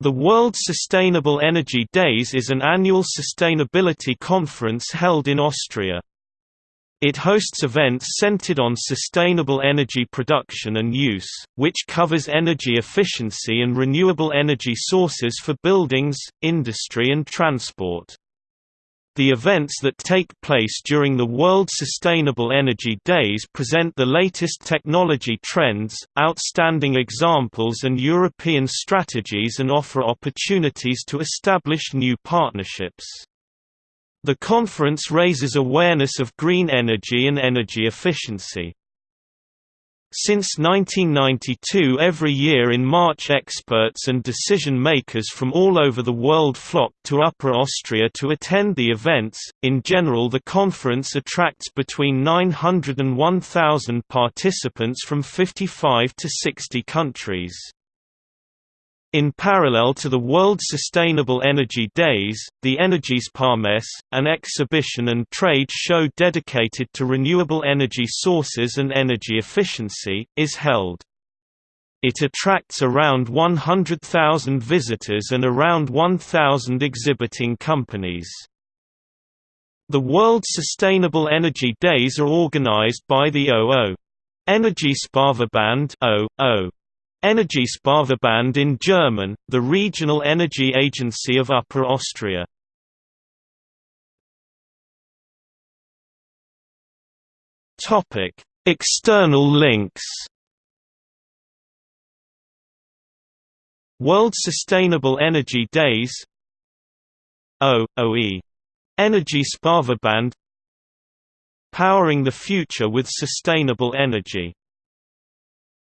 The World Sustainable Energy Days is an annual sustainability conference held in Austria. It hosts events centered on sustainable energy production and use, which covers energy efficiency and renewable energy sources for buildings, industry and transport. The events that take place during the World Sustainable Energy Days present the latest technology trends, outstanding examples and European strategies and offer opportunities to establish new partnerships. The conference raises awareness of green energy and energy efficiency. Since 1992 every year in March experts and decision-makers from all over the world flock to Upper Austria to attend the events. In general the conference attracts between 900 and 1000 participants from 55 to 60 countries. In parallel to the World Sustainable Energy Days, the Energiesparmesse, an exhibition and trade show dedicated to renewable energy sources and energy efficiency, is held. It attracts around 100,000 visitors and around 1,000 exhibiting companies. The World Sustainable Energy Days are organized by the OO. Energiesparverband OO. Energiesparverband in German, the regional energy agency of Upper Austria. Topic: External links. World Sustainable Energy Days OOE Energiesparverband Powering the Future with Sustainable Energy